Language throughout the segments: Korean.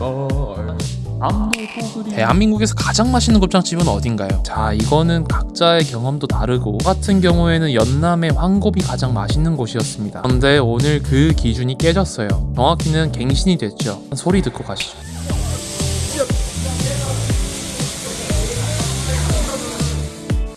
없을걸 그리 대한민국에서 가장 맛있는 곱창집은 어딘가요? 자 이거는 각자의 경험도 다르고 저 같은 경우에는 연남의 황곱이 가장 맛있는 곳이었습니다. 그런데 오늘 그 기준이 깨졌어요. 정확히는 갱신이 됐죠. 소리 듣고 가시죠.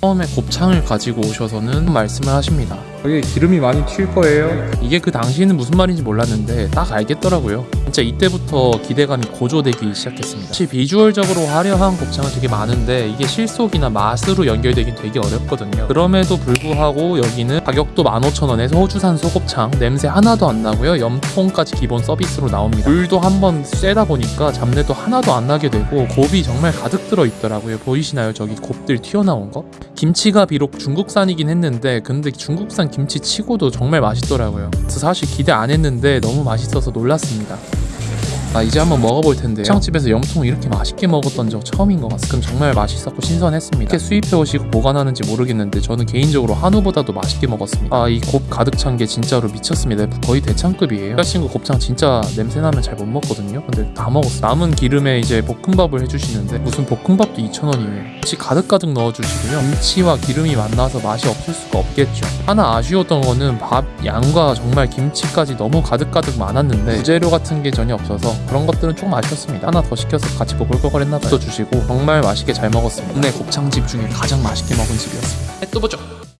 처음에 곱창을 가지고 오셔서는 말씀을 하십니다 여기 기름이 많이 튈 거예요 이게 그 당시에는 무슨 말인지 몰랐는데 딱 알겠더라고요. 진짜 이때부터 기대감이 고조되기 시작했습니다. 사실 비주얼적으로 화려한 곱창은 되게 많은데 이게 실속이나 맛으로 연결되긴 되게 어렵거든요. 그럼에도 불구하고 여기는 가격도 15,000원에서 호주산 소곱창 냄새 하나도 안 나고요. 염통까지 기본 서비스로 나옵니다. 물도 한번 쐬다 보니까 잡내도 하나도 안 나게 되고 곱이 정말 가득 들어 있더라고요. 보이시나요? 저기 곱들 튀어나온 거? 김치가 비록 중국산이긴 했는데 근데 중국산 김치 치고도 정말 맛있더라고요. 사실 기대 안 했는데 너무 맛있어서 놀랐습니다. 아 이제 한번 먹어볼 텐데요. 곱창집에서 염통 이렇게 맛있게 먹었던 적 처음인 것 같습니다. 그럼 정말 맛있었고 신선했습니다. 이렇게 수입해 오시고 보관하는지 모르겠는데 저는 개인적으로 한우보다도 맛있게 먹었습니다. 아 이 곱 가득 찬 게 진짜로 미쳤습니다. 거의 대창급이에요. 여자친구 곱창 진짜 냄새 나면 잘 못 먹거든요. 근데 다 먹었어요. 남은 기름에 이제 볶음밥을 해주시는데 무슨 볶음밥도 2,000원이에요. 김치 가득가득 넣어주시고요. 김치와 기름이 만나서 맛이 없을 수가 없겠죠. 하나 아쉬웠던 거는 밥 양과 정말 김치까지 너무 가득가득 많았는데 부재료 같은 게 전혀 없어서 그런 것들은 조금 아쉬웠습니다. 하나 더 시켜서 같이 보글보글했나 봐요. 또 주시고 정말 맛있게 잘 먹었습니다. 국내 곱창집 중에 가장 맛있게 먹은 집이었습니다. 또 보죠.